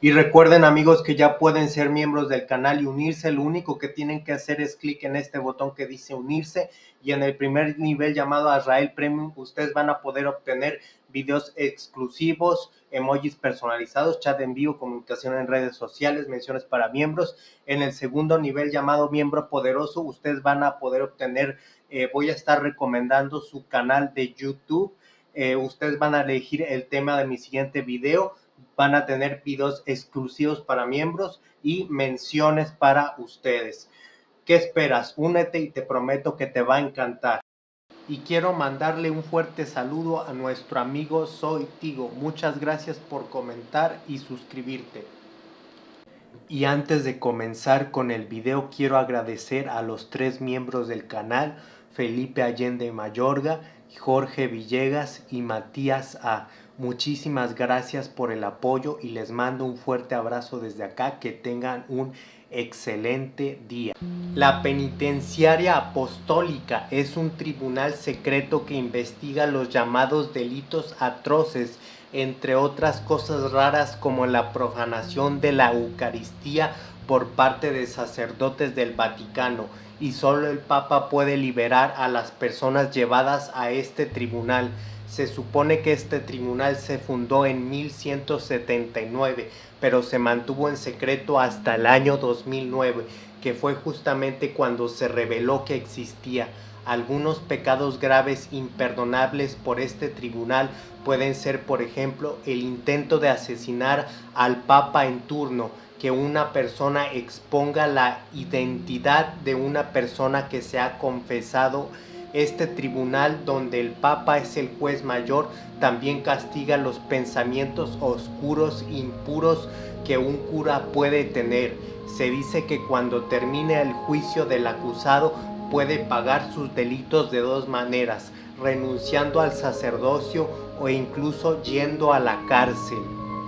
Y recuerden amigos que ya pueden ser miembros del canal y unirse. Lo único que tienen que hacer es clic en este botón que dice unirse y en el primer nivel llamado Azrael Premium ustedes van a poder obtener videos exclusivos, emojis personalizados, chat en vivo, comunicación en redes sociales, menciones para miembros. En el segundo nivel llamado miembro poderoso ustedes van a poder obtener, eh, voy a estar recomendando su canal de YouTube. Eh, ustedes van a elegir el tema de mi siguiente video van a tener videos exclusivos para miembros y menciones para ustedes. ¿Qué esperas? Únete y te prometo que te va a encantar. Y quiero mandarle un fuerte saludo a nuestro amigo Soy Tigo. Muchas gracias por comentar y suscribirte. Y antes de comenzar con el video quiero agradecer a los tres miembros del canal, Felipe Allende Mayorga, Jorge Villegas y Matías A. Muchísimas gracias por el apoyo y les mando un fuerte abrazo desde acá. Que tengan un excelente día. La penitenciaria apostólica es un tribunal secreto que investiga los llamados delitos atroces, entre otras cosas raras como la profanación de la Eucaristía por parte de sacerdotes del Vaticano y solo el Papa puede liberar a las personas llevadas a este tribunal. Se supone que este tribunal se fundó en 1179, pero se mantuvo en secreto hasta el año 2009, que fue justamente cuando se reveló que existía. Algunos pecados graves imperdonables por este tribunal pueden ser, por ejemplo, el intento de asesinar al Papa en turno, que una persona exponga la identidad de una persona que se ha confesado este tribunal donde el Papa es el juez mayor también castiga los pensamientos oscuros, impuros que un cura puede tener. Se dice que cuando termine el juicio del acusado puede pagar sus delitos de dos maneras, renunciando al sacerdocio o incluso yendo a la cárcel.